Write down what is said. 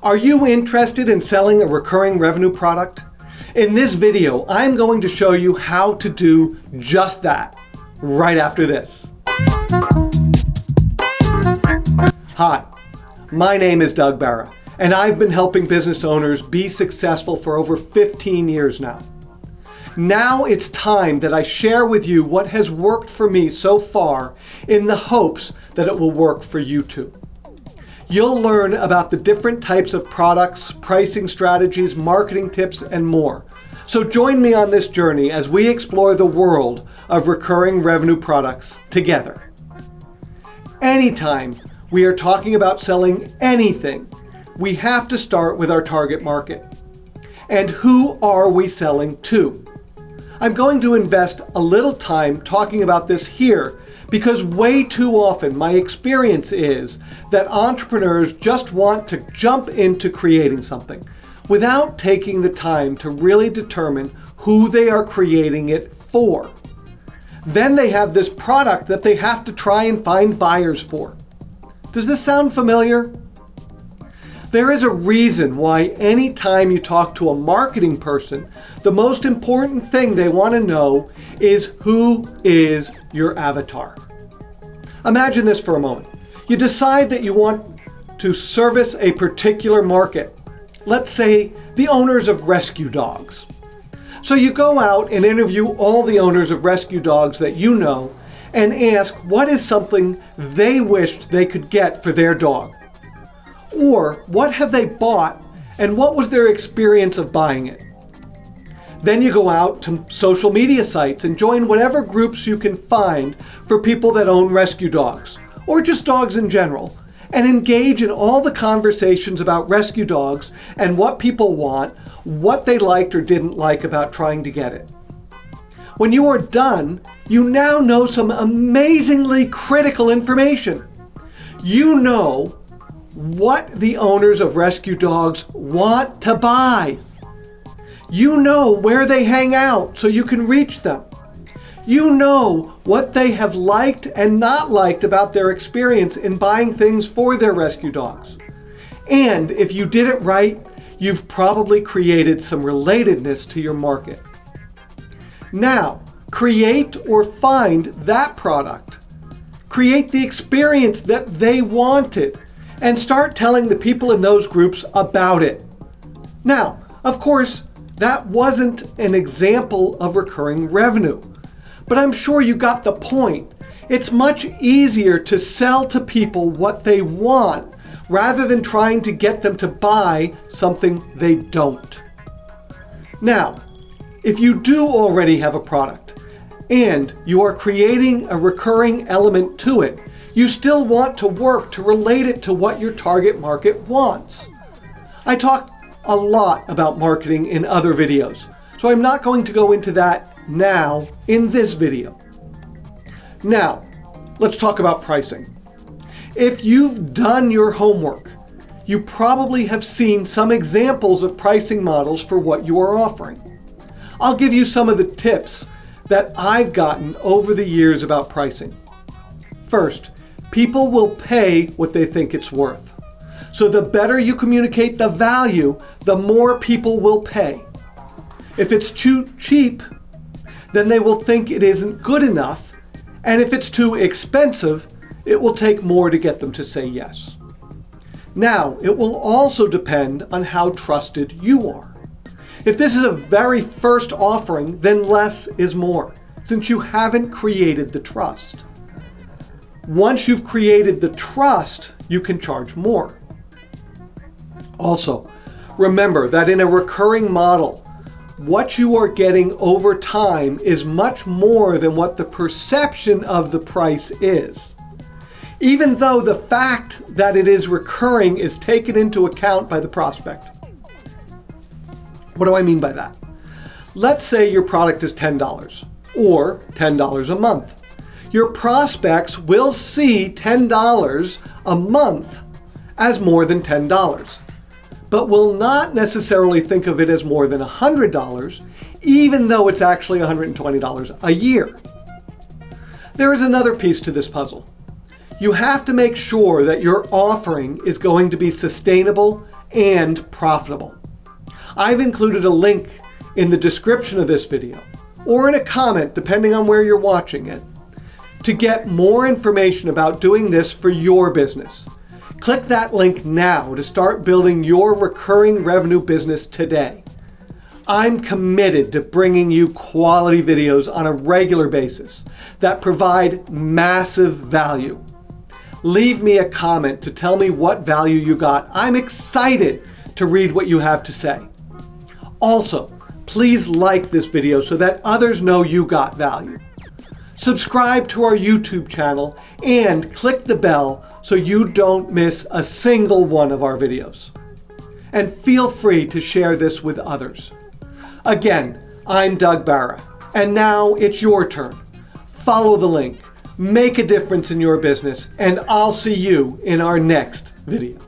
Are you interested in selling a recurring revenue product? In this video, I'm going to show you how to do just that right after this. Hi, my name is Doug Barra, and I've been helping business owners be successful for over 15 years now. Now it's time that I share with you what has worked for me so far in the hopes that it will work for you too. You'll learn about the different types of products, pricing strategies, marketing tips, and more. So join me on this journey as we explore the world of recurring revenue products together. Anytime we are talking about selling anything, we have to start with our target market. And who are we selling to? I'm going to invest a little time talking about this here because way too often my experience is that entrepreneurs just want to jump into creating something without taking the time to really determine who they are creating it for. Then they have this product that they have to try and find buyers for. Does this sound familiar? There is a reason why anytime you talk to a marketing person, the most important thing they want to know is who is your avatar. Imagine this for a moment. You decide that you want to service a particular market. Let's say the owners of rescue dogs. So you go out and interview all the owners of rescue dogs that you know and ask what is something they wished they could get for their dog. Or what have they bought and what was their experience of buying it? Then you go out to social media sites and join whatever groups you can find for people that own rescue dogs, or just dogs in general, and engage in all the conversations about rescue dogs and what people want, what they liked or didn't like about trying to get it. When you are done, you now know some amazingly critical information. You know what the owners of rescue dogs want to buy. You know where they hang out so you can reach them. You know what they have liked and not liked about their experience in buying things for their rescue dogs. And if you did it right, you've probably created some relatedness to your market. Now, create or find that product. Create the experience that they wanted and start telling the people in those groups about it. Now, of course, that wasn't an example of recurring revenue, but I'm sure you got the point. It's much easier to sell to people what they want rather than trying to get them to buy something they don't. Now, if you do already have a product and you are creating a recurring element to it, you still want to work to relate it to what your target market wants. I talk a lot about marketing in other videos, so I'm not going to go into that now in this video. Now, let's talk about pricing. If you've done your homework, you probably have seen some examples of pricing models for what you are offering. I'll give you some of the tips that I've gotten over the years about pricing. First, People will pay what they think it's worth. So the better you communicate the value, the more people will pay. If it's too cheap, then they will think it isn't good enough. And if it's too expensive, it will take more to get them to say yes. Now, it will also depend on how trusted you are. If this is a very first offering, then less is more, since you haven't created the trust. Once you've created the trust, you can charge more. Also, remember that in a recurring model, what you are getting over time is much more than what the perception of the price is. Even though the fact that it is recurring is taken into account by the prospect. What do I mean by that? Let's say your product is $10 or $10 a month your prospects will see $10 a month as more than $10, but will not necessarily think of it as more than $100, even though it's actually $120 a year. There is another piece to this puzzle. You have to make sure that your offering is going to be sustainable and profitable. I've included a link in the description of this video or in a comment depending on where you're watching it to get more information about doing this for your business. Click that link now to start building your recurring revenue business today. I'm committed to bringing you quality videos on a regular basis that provide massive value. Leave me a comment to tell me what value you got. I'm excited to read what you have to say. Also, please like this video so that others know you got value. Subscribe to our YouTube channel and click the bell so you don't miss a single one of our videos. And feel free to share this with others. Again, I'm Doug Barra, and now it's your turn. Follow the link, make a difference in your business, and I'll see you in our next video.